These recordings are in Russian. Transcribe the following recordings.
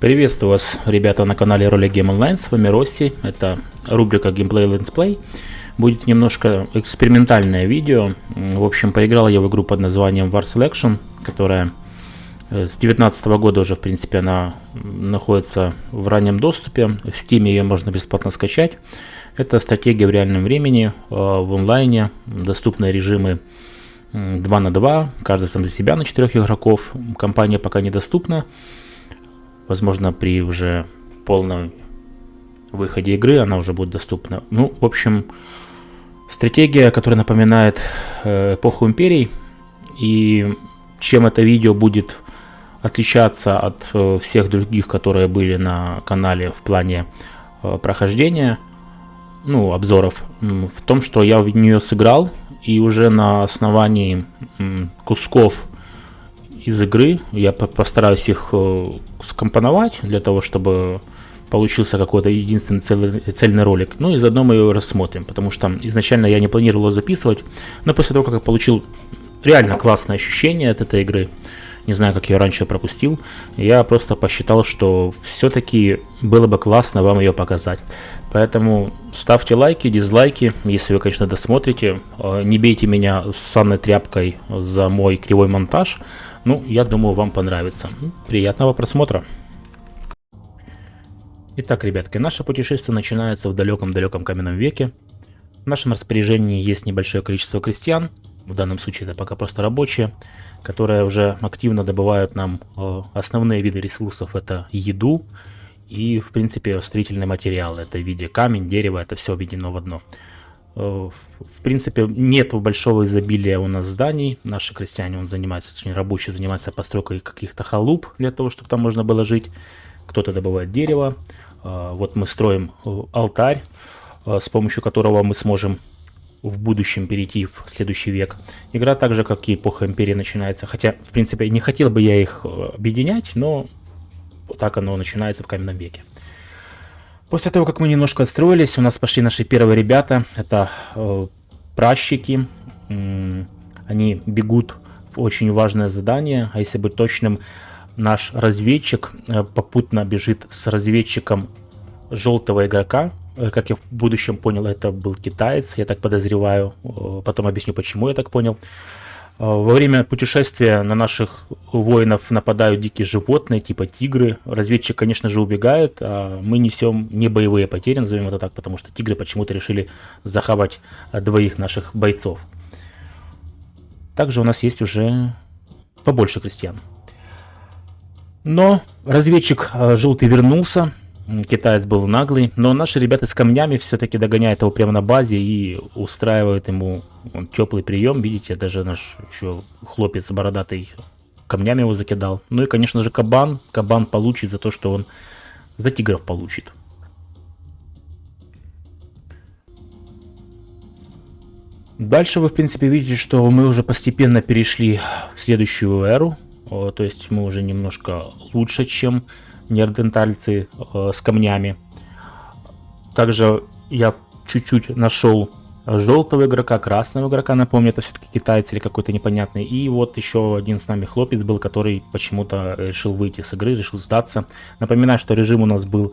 Приветствую вас, ребята, на канале Ролик Game Online, с вами Росси, это рубрика Gameplay Let's Play. Будет немножко экспериментальное видео, в общем, поиграл я в игру под названием War Selection, которая э, с 2019 года уже, в принципе, она находится в раннем доступе, в Steam ее можно бесплатно скачать. Это стратегия в реальном времени, э, в онлайне, доступные режимы 2 на 2, каждый сам за себя на 4 игроков, компания пока недоступна. Возможно, при уже полном выходе игры она уже будет доступна. Ну, в общем, стратегия, которая напоминает э, эпоху империй. И чем это видео будет отличаться от э, всех других, которые были на канале в плане э, прохождения, ну, обзоров, в том, что я в нее сыграл, и уже на основании кусков из игры. Я постараюсь их э, скомпоновать для того, чтобы получился какой-то единственный цельный, цельный ролик. Ну и заодно мы его рассмотрим, потому что изначально я не планировал записывать, но после того, как я получил реально классное ощущение от этой игры, не знаю, как я ее раньше пропустил, я просто посчитал, что все-таки было бы классно вам ее показать. Поэтому ставьте лайки, дизлайки, если вы, конечно, досмотрите. Э, не бейте меня с санной тряпкой за мой кривой монтаж. Ну, я думаю, вам понравится. Приятного просмотра. Итак, ребятки, наше путешествие начинается в далеком-далеком каменном веке. В нашем распоряжении есть небольшое количество крестьян, в данном случае это пока просто рабочие, которые уже активно добывают нам э, основные виды ресурсов, это еду и, в принципе, строительные материалы. Это в виде камень, дерево, это все объединено в одно. Э, в принципе, нет большого изобилия у нас зданий. Наши крестьяне, он занимается, точнее рабочие занимаются постройкой каких-то халуп для того, чтобы там можно было жить. Кто-то добывает дерево. Э, вот мы строим э, алтарь, с помощью которого мы сможем в будущем перейти в следующий век. Игра так же, как и эпоха Империи начинается. Хотя, в принципе, не хотел бы я их объединять, но так оно начинается в каменном веке. После того, как мы немножко отстроились, у нас пошли наши первые ребята. Это э, пращики. Они бегут в очень важное задание. А если быть точным, наш разведчик э, попутно бежит с разведчиком желтого игрока. Э, как я в будущем понял, это был китаец, я так подозреваю. Э, потом объясню, почему я так понял. Э, во время путешествия на наших воинов нападают дикие животные, типа тигры. Разведчик, конечно же, убегает, а мы несем не боевые потери, назовем это так, потому что тигры почему-то решили захавать э, двоих наших бойцов. Также у нас есть уже побольше крестьян. Но разведчик э, желтый вернулся, Китаец был наглый, но наши ребята с камнями все-таки догоняют его прямо на базе и устраивают ему он, теплый прием. Видите, даже наш еще хлопец бородатый камнями его закидал. Ну и, конечно же, кабан. Кабан получит за то, что он за тигров получит. Дальше вы, в принципе, видите, что мы уже постепенно перешли в следующую эру. То есть мы уже немножко лучше, чем неандертальцы э, с камнями. Также я чуть-чуть нашел желтого игрока, красного игрока, напомню, это все-таки китайцы или какой-то непонятный. И вот еще один с нами хлопец был, который почему-то решил выйти с игры, решил сдаться. Напоминаю, что режим у нас был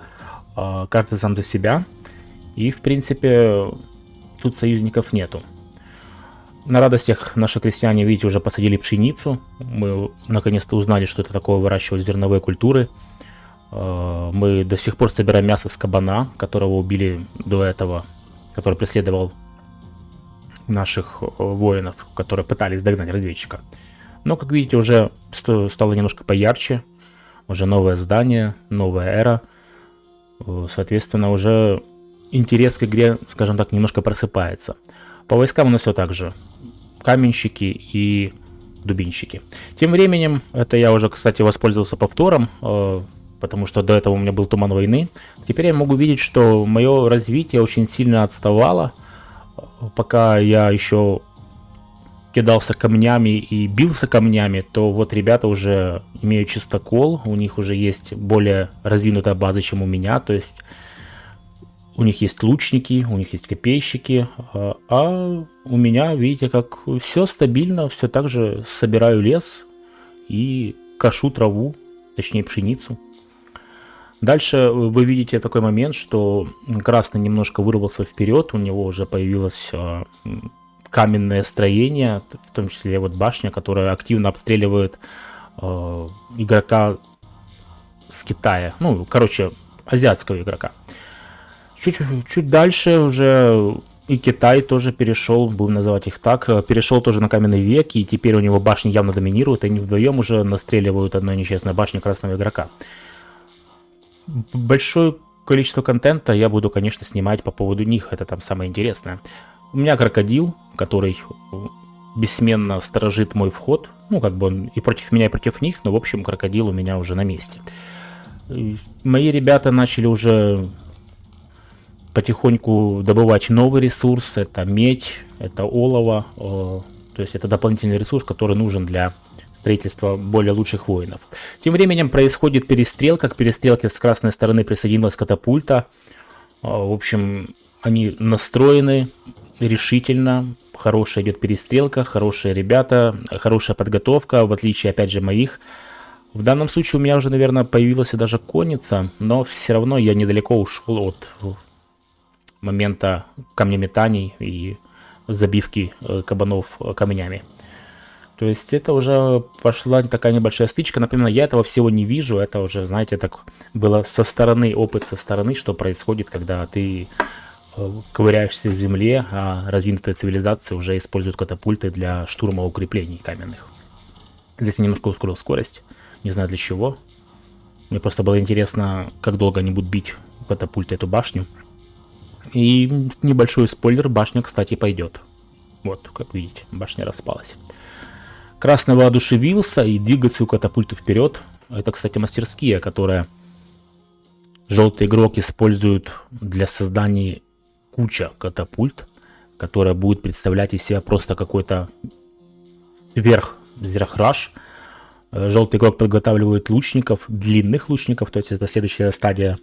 э, каждый сам за себя. И, в принципе, тут союзников нету. На радостях наши крестьяне, видите, уже посадили пшеницу. Мы наконец-то узнали, что это такое выращивать зерновые культуры. Э, мы до сих пор собираем мясо с кабана, которого убили до этого, который преследовал наших э, воинов, которые пытались догнать разведчика. Но, как видите, уже стало немножко поярче. Уже новое здание, новая эра. Э, соответственно, уже интерес к игре, скажем так, немножко просыпается. По войскам у нас все так же. Каменщики и дубинщики. Тем временем, это я уже, кстати, воспользовался повтором потому что до этого у меня был туман войны. Теперь я могу видеть, что мое развитие очень сильно отставало. Пока я еще кидался камнями и бился камнями, то вот ребята уже имеют чистокол, у них уже есть более развинутая база, чем у меня, то есть у них есть лучники, у них есть копейщики, а, а у меня, видите, как все стабильно, все так же собираю лес и кашу траву, точнее пшеницу. Дальше вы видите такой момент, что красный немножко вырвался вперед, у него уже появилось э, каменное строение, в том числе вот башня, которая активно обстреливает э, игрока с Китая. Ну, короче, азиатского игрока. Чуть, чуть дальше уже и Китай тоже перешел, будем называть их так, перешел тоже на каменный век, и теперь у него башни явно доминируют, и они вдвоем уже настреливают одной нечестной башни красного игрока. Большое количество контента я буду, конечно, снимать по поводу них, это там самое интересное. У меня крокодил, который бессменно сторожит мой вход, ну, как бы он и против меня, и против них, но, в общем, крокодил у меня уже на месте. Мои ребята начали уже потихоньку добывать новый ресурс. Это медь, это олово. То есть это дополнительный ресурс, который нужен для строительства более лучших воинов. Тем временем происходит перестрелка. К перестрелке с красной стороны присоединилась катапульта. В общем, они настроены решительно. Хорошая идет перестрелка, хорошие ребята, хорошая подготовка, в отличие, опять же, моих. В данном случае у меня уже, наверное, появилась даже конница, но все равно я недалеко ушел от момента камнеметаний и забивки э, кабанов э, камнями. То есть это уже пошла такая небольшая стычка. Например, я этого всего не вижу. Это уже, знаете, так было со стороны, опыт со стороны, что происходит, когда ты э, ковыряешься в земле, а развинутая цивилизация уже использует катапульты для штурма укреплений каменных. Здесь я немножко ускорил скорость. Не знаю для чего. Мне просто было интересно, как долго они будут бить катапульты эту башню. И небольшой спойлер, башня, кстати, пойдет. Вот, как видите, башня распалась. Красный воодушевился и двигает свою катапульту вперед. Это, кстати, мастерские, которые желтый игрок использует для создания куча катапульт, которая будет представлять из себя просто какой-то сверх, сверхраж. Желтый игрок подготавливает лучников, длинных лучников, то есть это следующая стадия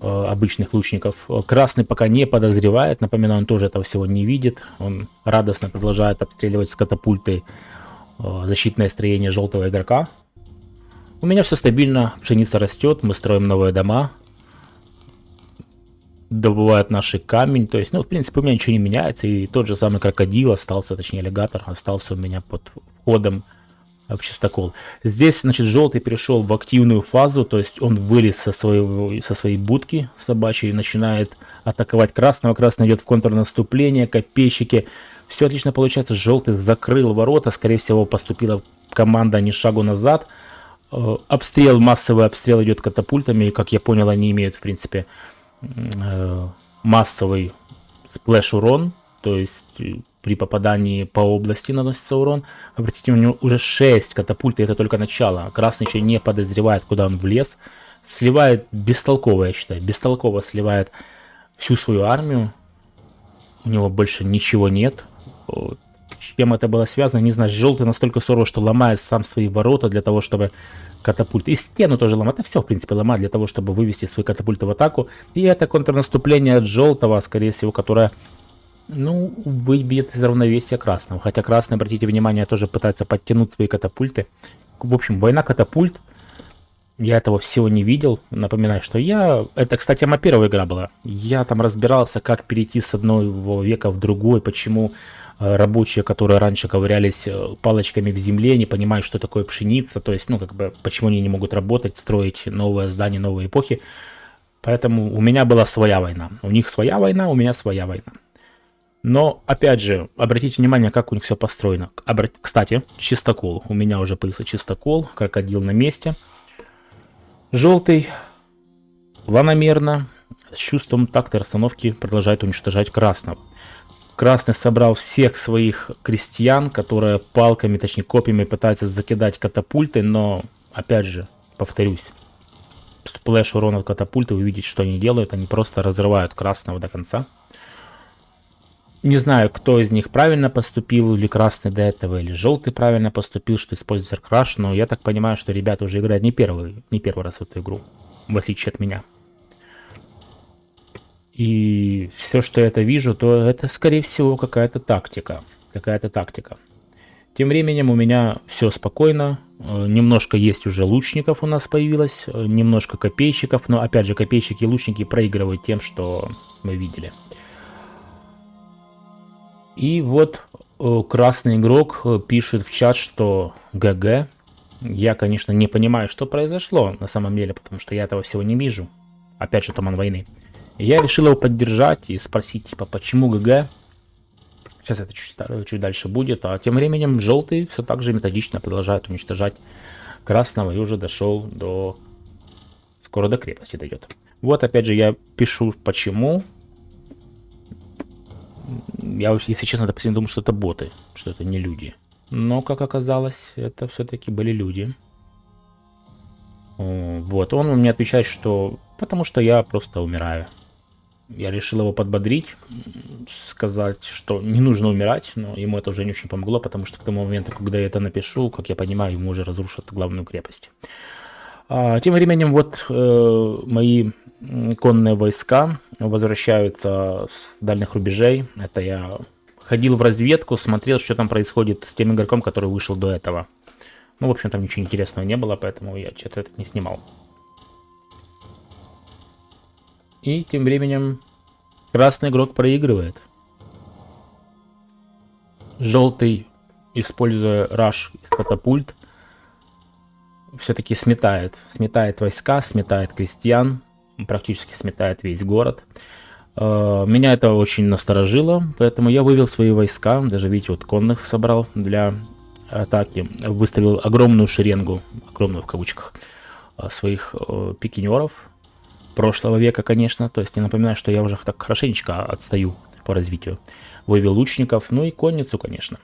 обычных лучников. Красный пока не подозревает, напоминаю, он тоже этого всего не видит. Он радостно продолжает обстреливать с катапульты э, защитное строение желтого игрока. У меня все стабильно, пшеница растет, мы строим новые дома. Добывают наши камень, то есть, ну, в принципе, у меня ничего не меняется. И тот же самый крокодил остался, точнее, аллигатор остался у меня под входом чистокол. Здесь, значит, желтый перешел в активную фазу, то есть он вылез со, своего, со своей будки собачьей и начинает атаковать красного. Красный идет в контрнаступление, копейщики. Все отлично получается. Желтый закрыл ворота, скорее всего, поступила команда не шагу назад. Э, обстрел, массовый обстрел идет катапультами, и, как я понял, они имеют, в принципе, э, массовый splash урон, то есть э, при попадании по области наносится урон. Обратите него уже 6 катапульт, и это только начало. Красный еще не подозревает, куда он влез. Сливает бестолково, я считаю, бестолково сливает всю свою армию. У него больше ничего нет. Чем это было связано, не знаю. Желтый настолько сурово, что ломает сам свои ворота для того, чтобы катапульт. И стену тоже ломает. Это все, в принципе, ломает для того, чтобы вывести свои катапульты в атаку. И это контрнаступление от желтого, скорее всего, которое ну, выбьет из равновесия красного. Хотя красный, обратите внимание, тоже пытается подтянуть свои катапульты. В общем, война катапульт. Я этого всего не видел. Напоминаю, что я... Это, кстати, моя первая игра была. Я там разбирался, как перейти с одного века в другой, почему э, рабочие, которые раньше ковырялись э, палочками в земле, не понимают, что такое пшеница, то есть, ну, как бы, почему они не могут работать, строить новое здание, новые эпохи. Поэтому у меня была своя война. У них своя война, у меня своя война. Но, опять же, обратите внимание, как у них все построено. Обрат... Кстати, чистокол. У меня уже появился чистокол, крокодил на месте. Желтый, планомерно, с чувством такта расстановки продолжает уничтожать красного. Красный собрал всех своих крестьян, которые палками, точнее копьями пытаются закидать катапульты, но, опять же, повторюсь, splash урона от катапульты, вы видите, что они делают, они просто разрывают красного до конца. Не знаю, кто из них правильно поступил, или красный до этого, или желтый правильно поступил, что использует rush, но я так понимаю, что ребята уже играют не первый, не первый раз в эту игру, в отличие от меня. И все, что я это вижу, то это, скорее всего, какая-то тактика. Какая-то тактика. Тем временем у меня все спокойно. Э, немножко есть уже лучников у нас появилось, э, немножко копейщиков, но опять же копейщики и лучники проигрывают тем, что мы видели. И вот э, красный игрок пишет в чат, что ГГ. Я, конечно, не понимаю, что произошло на самом деле, потому что я этого всего не вижу. Опять же, Туман войны. я решил его поддержать и спросить, типа, почему ГГ? Сейчас это чуть, чуть дальше будет. А тем временем желтый все так же методично продолжает уничтожать красного и уже дошел до... Скоро до крепости дойдет. Вот опять же я пишу почему. Я, если честно, допустим, думал, что это боты, что это не люди. Но, как оказалось, это все-таки были люди. Вот, он мне отвечает, что потому что я просто умираю. Я решил его подбодрить, сказать, что не нужно умирать, но ему это уже не очень помогло, потому что к тому моменту, когда я это напишу, как я понимаю, ему уже разрушат главную крепость. А, тем временем вот э, мои конные войска возвращаются с дальних рубежей. Это я ходил в разведку, смотрел, что там происходит с тем игроком, который вышел до этого. Ну, в общем, там ничего интересного не было, поэтому я что-то это не снимал. И тем временем красный игрок проигрывает. Желтый, используя раш катапульт, все-таки сметает. Сметает войска, сметает крестьян, практически сметает весь город. Э, меня это очень насторожило, поэтому я вывел свои войска, даже видите, вот конных собрал для атаки. Выставил огромную шеренгу, огромную в кавычках, э, своих э, пикинеров, прошлого века, конечно. То есть я напоминаю, что я уже так хорошенечко отстаю по развитию. Вывел лучников, ну и конницу, конечно.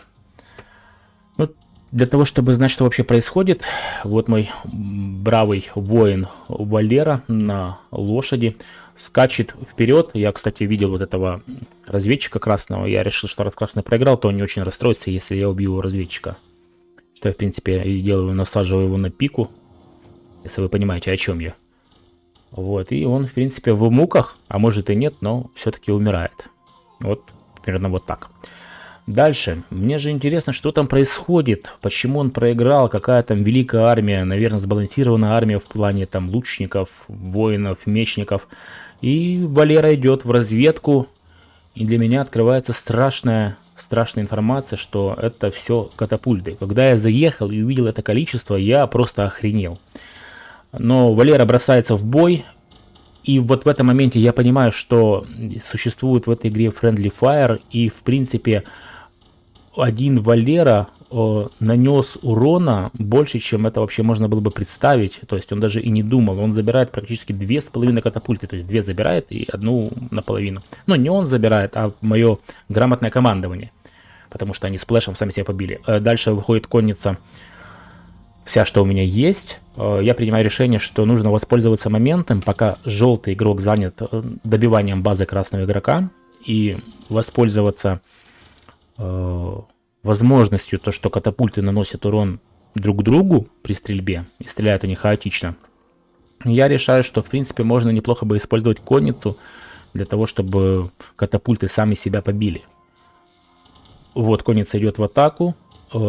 Ну, для того, чтобы знать, что вообще происходит, вот мой бравый воин Валера на лошади скачет вперед. Я, кстати, видел вот этого разведчика красного. Я решил, что раз красный проиграл, то он не очень расстроится, если я убью разведчика. Что я, в принципе, и делаю, насаживаю его на пику. Если вы понимаете, о чем я. Вот, и он, в принципе, в муках, а может и нет, но все-таки умирает. Вот, примерно вот так. Дальше. Мне же интересно, что там происходит, почему он проиграл, какая там великая армия, наверное, сбалансированная армия в плане там лучников, воинов, мечников. И Валера идет в разведку, и для меня открывается страшная, страшная информация, что это все катапульты. Когда я заехал и увидел это количество, я просто охренел. Но Валера бросается в бой, и вот в этом моменте я понимаю, что существует в этой игре Friendly Fire, и в принципе один Валера э, нанес урона больше, чем это вообще можно было бы представить. То есть он даже и не думал. Он забирает практически две с половиной катапульты. То есть две забирает и одну наполовину. Но не он забирает, а мое грамотное командование. Потому что они с плэшем сами себя побили. Э, дальше выходит конница вся, что у меня есть, э, я принимаю решение, что нужно воспользоваться моментом, пока желтый игрок занят э, добиванием базы красного игрока, и воспользоваться э, возможностью, то, что катапульты наносят урон друг другу при стрельбе, и стреляют они хаотично. Я решаю, что в принципе можно неплохо бы использовать конницу для того, чтобы катапульты сами себя побили. Вот, конница идет в атаку,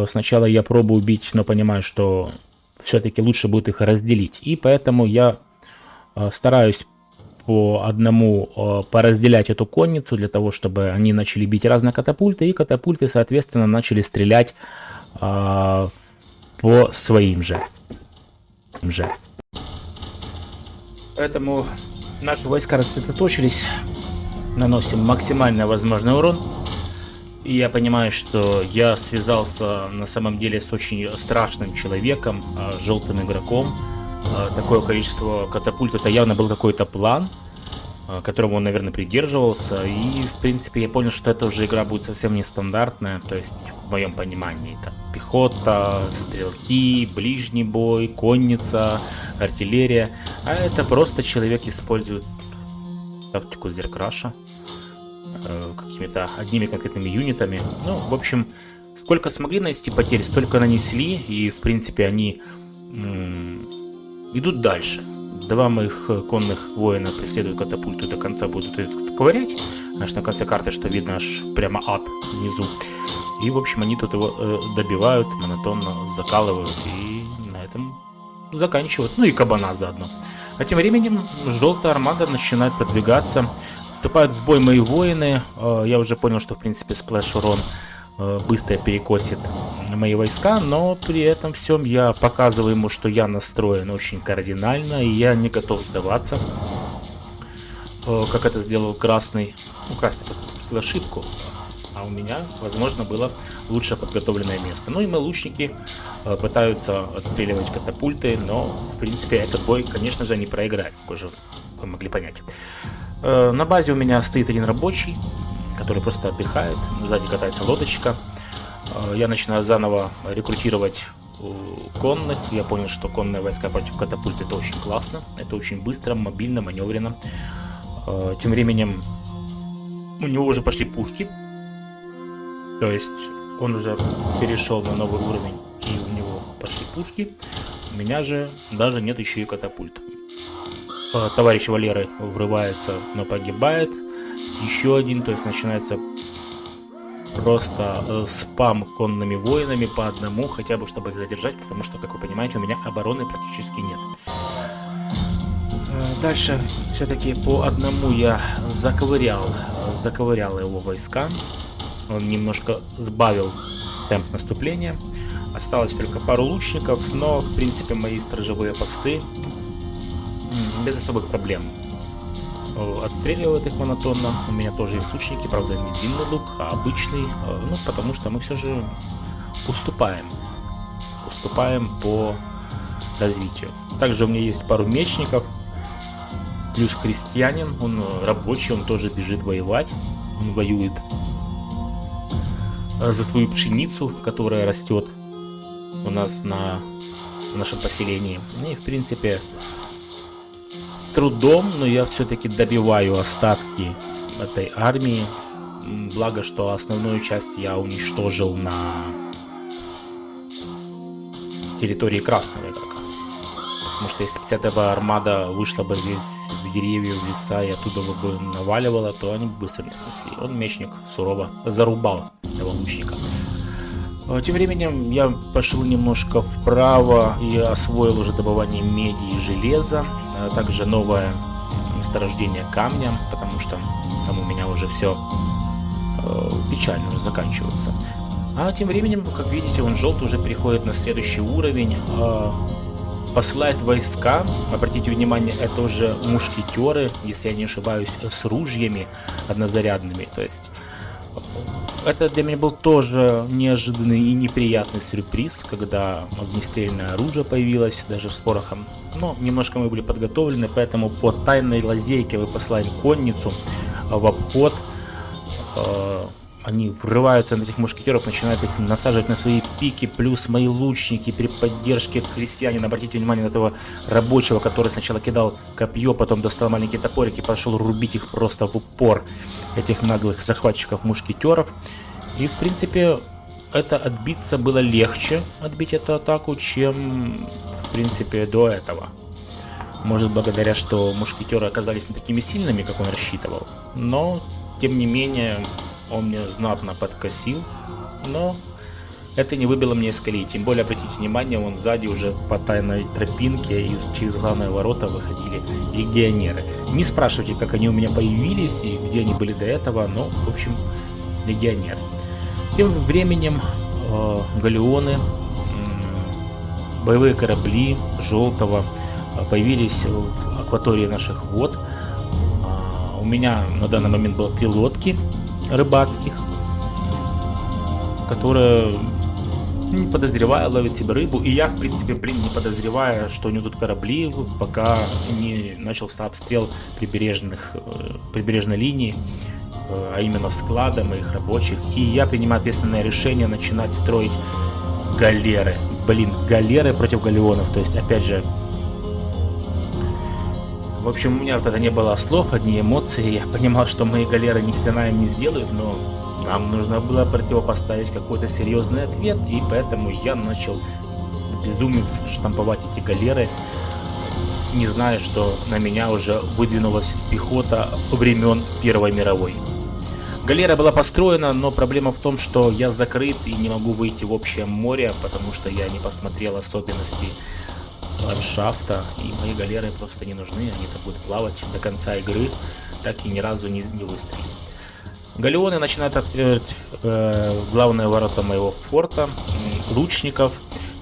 сначала я пробую убить, но понимаю, что все-таки лучше будет их разделить. И поэтому я э, стараюсь по одному э, поразделять эту конницу, для того, чтобы они начали бить разные катапульты, и катапульты, соответственно, начали стрелять по своим же. же. Поэтому наши войска рассредоточились, наносим максимально возможный урон. И я понимаю, что я связался на самом деле с очень страшным человеком, а, желтым игроком. А, такое количество катапульт, это явно был какой-то план, а, которому он, наверное, придерживался. И, в принципе, я понял, что эта уже игра будет совсем нестандартная. То есть, в моем понимании, это пехота, стрелки, ближний бой, конница, артиллерия. А это просто человек использует тактику зеркраша. Какими-то одними конкретными юнитами. Ну, в общем, сколько смогли нанести потерь, столько нанесли, и, в принципе, они идут дальше. Два моих конных воина преследуют катапульту до конца будут ковырять. Аж на конце карты, что видно, аж прямо ад внизу. И, в общем, они тут его э, добивают, монотонно закалывают и на этом заканчивают. Ну и кабана заодно. А тем временем желтая армада начинает продвигаться. Вступают в бой мои воины. Э, я уже понял, что, в принципе, splash урон быстро перекосит мои войска, но при этом всем я показываю ему, что я настроен очень кардинально, и я не готов сдаваться. Э, как это сделал красный. Ну, красный допустил ошибку, а у меня, возможно, было лучше подготовленное место. Ну и мы лучники э, пытаются отстреливать катапульты, но, в принципе, этот бой, конечно же, не проиграть, как уже вы могли понять. Э, на базе у меня стоит один рабочий, который просто отдыхает, сзади катается лодочка. Я начинаю заново рекрутировать конных. Я понял, что конные войска против катапульт это очень классно. Это очень быстро, мобильно, маневренно. Э, тем временем у него уже пошли пушки. То есть он уже перешел на новый уровень и у него пошли пушки. У меня же даже нет еще и катапульт. Э, товарищ Валеры врывается, но погибает. Еще один, то есть начинается просто э, спам конными воинами по одному, хотя бы чтобы их задержать, потому что, как вы понимаете, у меня обороны практически нет. Дальше все-таки по одному я заковырял, заковырял его войска. Он немножко сбавил темп наступления. Осталось только пару лучников, но в принципе мои сторожевые посты без особых проблем отстреливают их монотонно. У меня тоже есть лучники, правда не длинный лук, а обычный, э, ну потому что мы все же уступаем. Уступаем по развитию. Также у меня есть пару мечников, Плюс крестьянин, он э, рабочий, он тоже бежит воевать. Он воюет э, за свою пшеницу, которая растет у нас на нашем поселении. Ну и в принципе трудом, но я все-таки добиваю остатки этой армии. Благо, что основную часть я уничтожил на территории Красного игрока. Потому что если 50 армада вышла бы здесь в деревья, в леса и оттуда бы наваливала, то они быстро не снесли. Он мечник сурово зарубал этого лучника. А, тем временем я пошел немножко вправо и освоил уже добывание меди и железа, также новое месторождение камня, потому что там у меня уже все э, печально уже заканчивается. А тем временем, как видите, он желтый уже переходит на следующий уровень. Э, посылает войска, обратите внимание, это уже мушкетеры, если я не ошибаюсь, с ружьями однозарядными, то есть это для меня был тоже неожиданный и неприятный сюрприз, когда огнестрельное оружие появилось, даже с порохом. Но немножко мы были подготовлены, поэтому по тайной лазейке вы посылаем конницу в обход э, они врываются на этих мушкетеров, начинают их насаживать на свои пики, плюс мои лучники при поддержке крестьянина. Обратите внимание на этого рабочего, который сначала кидал копье, потом достал маленький топорик и пошел рубить их просто в упор, этих наглых захватчиков мушкетеров. И, в принципе, это отбиться было легче, отбить эту атаку, чем, в принципе, до этого. Может, благодаря, что мушкетеры оказались не такими сильными, как он рассчитывал. Но, тем не менее, он мне знатно подкосил, но это не выбило мне из колеи. Тем более, обратите внимание, он сзади уже по тайной тропинке из, через главные ворота выходили легионеры. Не спрашивайте, как они у меня появились и где они были до этого, но, в общем, легионеры. Тем временем э, галеоны, э, боевые корабли желтого э, появились в акватории наших вод. Э, у меня на данный момент было три лодки рыбацких, которые не подозревая ловит себе рыбу. И я, в принципе, блин, не подозревая, что у него тут корабли, пока не начался обстрел прибережных, э, прибережной линии, э, а именно склада моих рабочих. И я принимаю ответственное решение начинать строить галеры. Блин, галеры против галеонов. То есть, опять же, в общем, у меня это не было слов, одни эмоции. Я понимал, что мои галеры ни хрена им не сделают, но нам нужно было противопоставить какой-то серьезный ответ, и поэтому я начал безумец штамповать эти галеры, не зная, что на меня уже выдвинулась пехота времен Первой мировой. Галера была построена, но проблема в том, что я закрыт и не могу выйти в общее море, потому что я не посмотрел особенности ландшафта, и мои галеры просто не нужны, они так будут плавать до конца игры, так и ни разу не, не выстрелили. Галеоны начинают открывать э, главные ворота моего форта, лучников.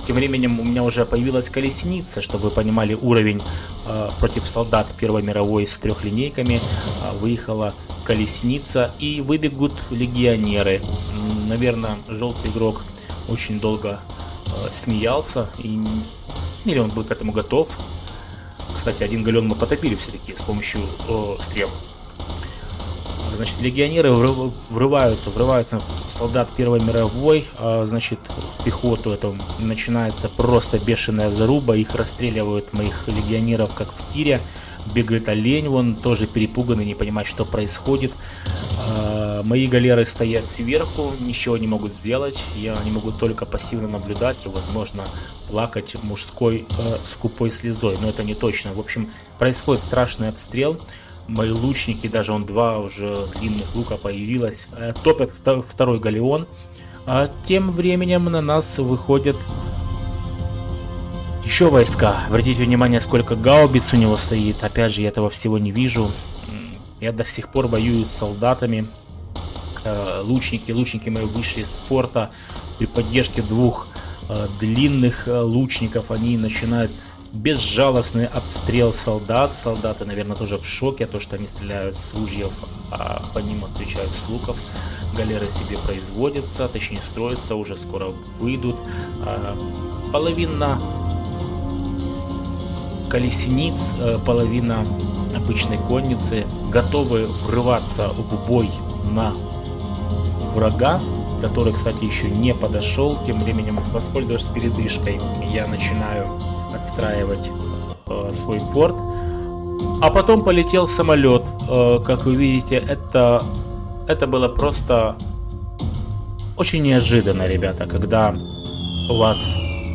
Тем временем у меня уже появилась колесница, чтобы вы понимали уровень э, против солдат Первой мировой с трехлинейками. Э, выехала колесница и выбегут легионеры. Наверное, желтый игрок очень долго э, смеялся и или он был к этому готов. Кстати, один галеон мы потопили все-таки с помощью э, стрел. Значит, легионеры врываются, врываются солдат Первой мировой, а, значит, пехоту это начинается просто бешеная заруба, их расстреливают моих легионеров как в тире бегает олень, вон тоже перепуганный, не понимает, что происходит. А, мои галеры стоят сверху, ничего не могут сделать, я не могу только пассивно наблюдать и, возможно, плакать мужской э, скупой слезой, но это не точно. В общем, происходит страшный обстрел, мои лучники, даже он два уже длинных лука появилось, э, топят второй галеон. А тем временем на нас выходят еще войска. Обратите внимание, сколько гаубиц у него стоит. Опять же, я этого всего не вижу. Я до сих пор воюю с солдатами. Э, лучники, лучники мои вышли из форта. При поддержке двух э, длинных э, лучников они начинают безжалостный обстрел солдат. Солдаты, наверное, тоже в шоке, то, что они стреляют с ружьев, а по ним отвечают с луков. Галеры себе производятся, точнее строятся, уже скоро выйдут. Половина колесниц, половина обычной конницы готовы врываться в бой на врага, который, кстати, еще не подошел. Тем временем, воспользовавшись передышкой, я начинаю отстраивать э, свой порт. А потом полетел самолет. Э, как вы видите, это, это было просто очень неожиданно, ребята, когда у вас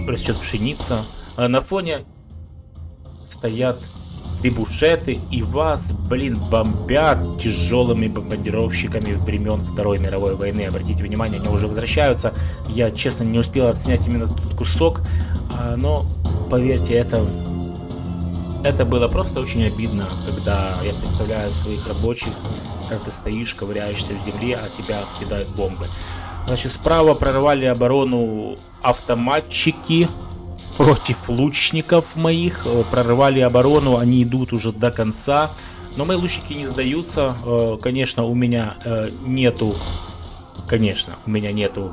растет пшеница. А на фоне стоят трибушеты и вас, блин, бомбят тяжелыми бомбардировщиками времен Второй мировой войны. Обратите внимание, они уже возвращаются. Я, честно, не успел отснять именно этот кусок, а, но, поверьте, это, это было просто очень обидно, когда я представляю своих рабочих, как ты стоишь, ковыряешься в земле, а тебя кидают бомбы. Значит, справа прорвали оборону автоматчики, против лучников моих, э, прорывали оборону, они идут уже до конца. Но мои лучники не сдаются. Э, конечно, у меня э, нету... Конечно, у меня нету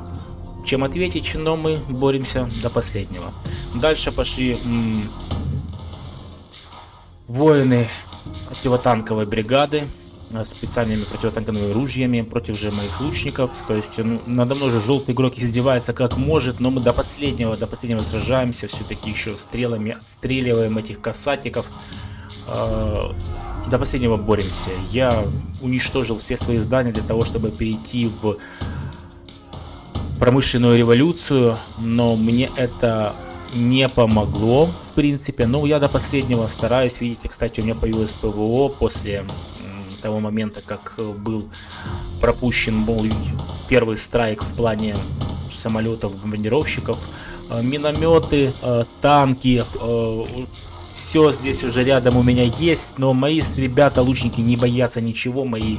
чем ответить, но мы боремся до последнего. Дальше пошли воины противотанковой бригады специальными противотанковыми ружьями против же моих лучников. То есть ну, надо мной же желтый игрок издевается как может, но мы до последнего, до последнего сражаемся, все-таки еще стрелами отстреливаем этих касатиков. Э, до последнего боремся. Я уничтожил все свои здания для того, чтобы перейти в промышленную революцию, но мне это не помогло, в принципе. Но я до последнего стараюсь. Видите, кстати, у меня появилось ПВО после того момента, как э, был пропущен мол, первый страйк в плане самолетов, бомбардировщиков, э, минометы, э, танки, все здесь уже рядом у меня есть, но мои ребята, лучники, не боятся ничего, мои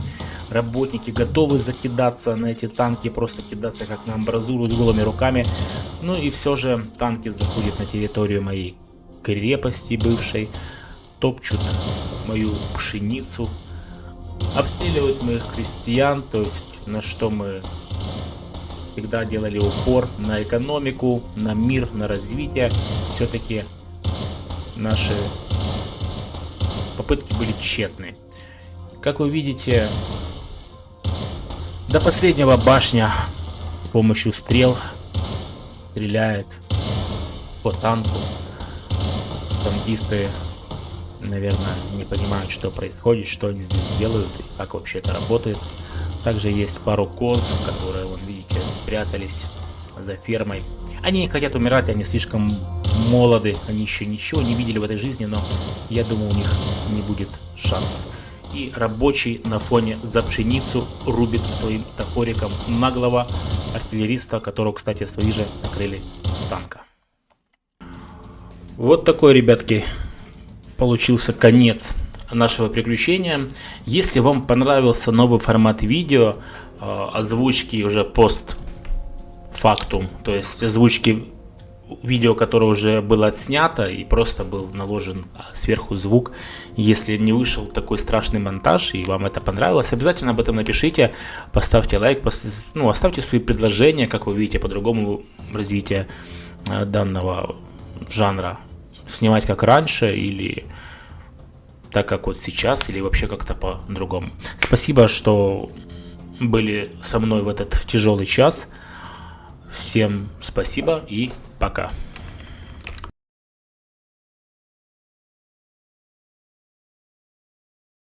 работники готовы закидаться на эти танки, просто кидаться как на амбразуру голыми руками. Ну и все же танки заходят на территорию моей крепости бывшей, топчут мою пшеницу, обстреливают моих крестьян, то есть на что мы всегда делали упор на экономику, на мир, на развитие. Все-таки наши попытки были тщетны. Как вы видите, до последнего башня с помощью стрел стреляет по танку. Танкисты наверное, не понимают, что происходит, что они делают и как вообще это работает. Также есть пару коз, которые, вон, видите, спрятались за фермой. Они не хотят умирать, они слишком молоды, они еще ничего не видели в этой жизни, но я думаю, у них не будет шансов. и рабочий на фоне за пшеницу рубит своим топориком наглого артиллериста, которого, кстати, свои же накрыли с танка. Вот такой, ребятки, получился конец нашего приключения. Если вам понравился новый формат видео, э, озвучки уже пост фактум, то есть озвучки видео, которое уже было отснято и просто был наложен сверху звук. Если не вышел такой страшный монтаж и вам это понравилось, обязательно об этом напишите, поставьте лайк, ну, оставьте свои предложения, как вы видите, по-другому развитие э, данного жанра. Снимать как раньше или так как вот сейчас, или вообще как-то по-другому. Спасибо, что были со мной в этот тяжелый час. Всем спасибо и пока.